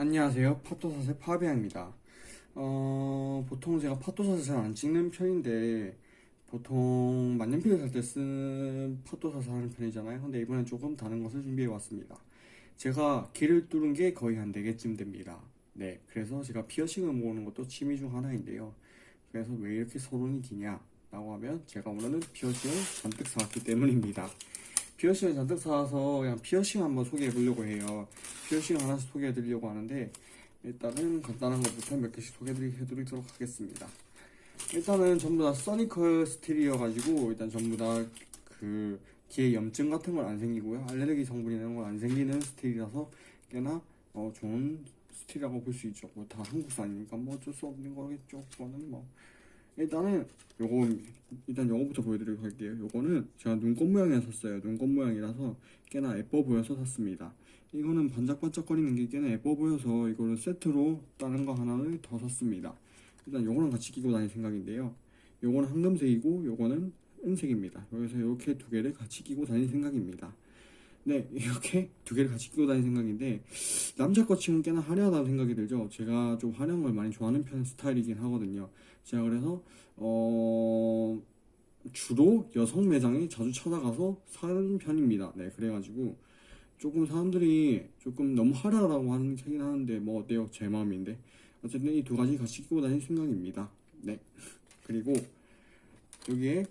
안녕하세요. 파토사세 파비앙입니다. 어, 보통 제가 파토사세 잘 안 찍는 편인데, 보통 만년필을 살 때 쓰는 파토사세 하는 편이잖아요. 근데 이번엔 조금 다른 것을 준비해 왔습니다. 제가 귀를 뚫은 게 거의 한 4개쯤 됩니다. 네. 그래서 제가 피어싱을 모으는 것도 취미 중 하나인데요. 그래서 왜 이렇게 서론이 기냐? 라고 하면 제가 오늘은 피어싱을 잔뜩 사왔기 때문입니다. 피어싱을 잔뜩 사와서 그냥 피어싱 한번 소개해 보려고 해요. 피어싱 하나씩 소개해 드리려고 하는데 일단은 간단한 것부터 몇 개씩 소개해 드리도록 하겠습니다. 일단은 전부 다 surgical steel이어 가지고 일단 전부 다 그 뒤에 염증 같은 건 안 생기고요. 알레르기 성분 이런 건 안 생기는 steel이라서 꽤나 어, 좋은 steel이라고 볼 수 있죠. 뭐 다 한국산이니까 뭐 어쩔 수 없는 거겠죠. 그거는 뭐 일단은 요거 일단 요거부터 보여드리도록 할게요. 요거는 제가 눈꽃 모양에 샀어요. 눈꽃 모양이라서 꽤나 예뻐 보여서 샀습니다. 이거는 반짝반짝거리는 게 꽤나 예뻐 보여서 이거를 세트로 다른 거 하나를 더 샀습니다. 일단 요거랑 같이 끼고 다닐 생각인데요. 요거는 황금색이고 요거는 은색입니다. 여기서 이렇게 두 개를 같이 끼고 다닐 생각입니다. 네, 이렇게 두 개를 같이 끼고 다닐 생각인데 남자 것 치고는 꽤나 화려하다는 생각이 들죠. 제가 좀 화려한 걸 많이 좋아하는 편 스타일이긴 하거든요. 제가 그래서 어 주로 여성 매장에 자주 찾아가서 사는 편입니다. 네, 그래가지고 조금 사람들이 조금 너무 화려하다고 하는 하긴 하는데 뭐 어때요? 제 마음인데 어쨌든 이 두 가지 같이 끼고 다닐 생각입니다. 네, 그리고 여기에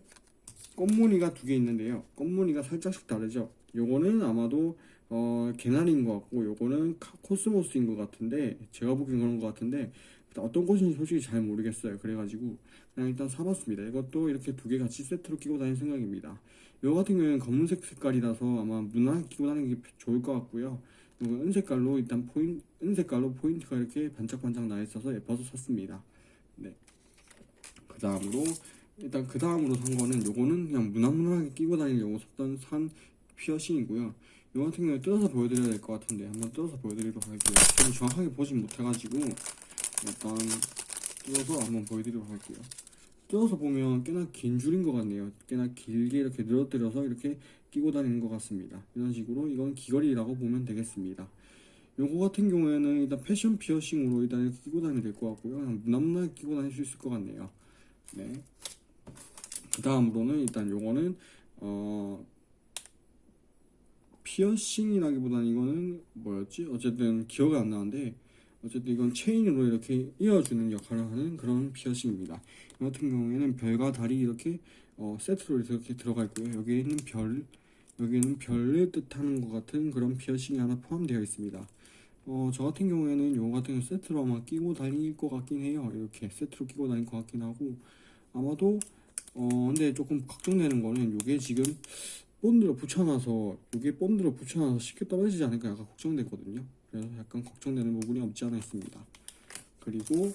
꽃무늬가 두 개 있는데요. 꽃무늬가 살짝씩 다르죠. 요거는 아마도 어, 개나리인 것 같고 요거는 카- 코스모스인 것 같은데 제가 보기엔 그런 것 같은데 어떤 꽃인지 솔직히 잘 모르겠어요. 그래가지고 그냥 일단 사봤습니다. 이것도 이렇게 두 개 같이 세트로 끼고 다닐 생각입니다. 요 같은 경우에는 검은색 색깔이라서 아마 무난하게 끼고 다니는 게 좋을 것 같고요. 은색깔로 일단 포인 은색깔로 포인트가 이렇게 반짝반짝 나 있어서 예뻐서 샀습니다. 네. 그 다음으로 일단 그 다음으로 산 거는 요거는 그냥 무난무난하게 끼고 다니려고 샀던 산 피어싱이고요. 요 같은 경우에 뜯어서 보여드려야 될 것 같은데 한번 뜯어서 보여드리도록 할게요. 저는 정확하게 보진 못해가지고 일단 뜯어서 한번 보여드리도록 할게요. 뜯어서 보면 꽤나 긴 줄인 것 같네요. 꽤나 길게 이렇게 늘어뜨려서 이렇게 끼고 다니는 것 같습니다. 이런 식으로 이건 귀걸이라고 보면 되겠습니다. 요거 같은 경우에는 일단 패션 피어싱으로 일단 이렇게 끼고 다니면 될 것 같고요. 그냥 무난무난하게 끼고 다닐 수 있을 것 같네요. 네. 그 다음으로는 일단 요거는 어 피어싱이라기보다는 이거는 뭐였지? 어쨌든 기억이 안 나는데 어쨌든 이건 체인으로 이렇게 이어주는 역할을 하는 그런 피어싱입니다. 이 같은 경우에는 별과 달이 이렇게 어, 세트로 이렇게 들어가 있고요. 여기에는 별, 여기에는 별을 뜻하는 것 같은 그런 피어싱이 하나 포함되어 있습니다. 어, 저 같은 경우에는 요거 같은 세트로 아마 끼고 다닐 것 같긴 해요. 이렇게 세트로 끼고 다닐 것 같긴 하고 아마도 어 근데 조금 걱정되는 거는 요게 지금 본드로 붙여놔서 요게 본드로 붙여놔서 쉽게 떨어지지 않을까 약간 걱정되거든요. 그래서 약간 걱정되는 부분이 없지 않아 있습니다. 그리고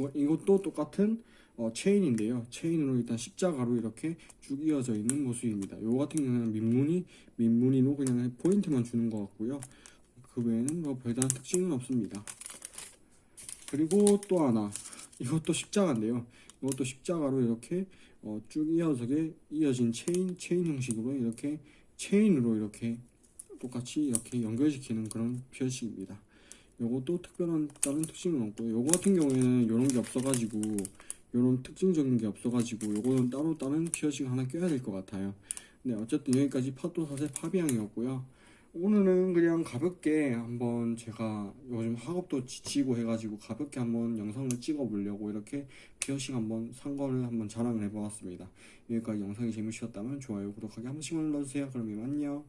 어, 이것도 똑같은 어, 체인인데요. 체인으로 일단 십자가로 이렇게 쭉 이어져 있는 모습입니다. 요 같은 경우는 민무늬 민무늬로 그냥 포인트만 주는 것 같고요. 그 외에는 뭐 별다른 특징은 없습니다. 그리고 또 하나 이것도 십자가인데요. 이것도 십자가로 이렇게 어, 쭉 이어서게 이어진 체인 체인 형식으로 이렇게 체인으로 이렇게 똑같이 이렇게 연결시키는 그런 피어싱입니다. 요것도 특별한 다른 특징은 없고요. 요거 같은 경우에는 이런 게 없어가지고 이런 특징적인 게 없어가지고 요거는 따로 다른 피어싱 하나 껴야 될 것 같아요. 네 어쨌든 여기까지 파토 사세 파비앙이었고요. 오늘은 그냥 가볍게 한번 제가 요즘 학업도 지치고 해가지고 가볍게 한번 영상을 찍어 보려고 이렇게 피어싱 한번 산 거를 한번 자랑을 해보았습니다. 여기까지 영상이 재밌으셨다면 좋아요, 구독하기 한 번씩만 눌러주세요. 그럼 이만 안녕.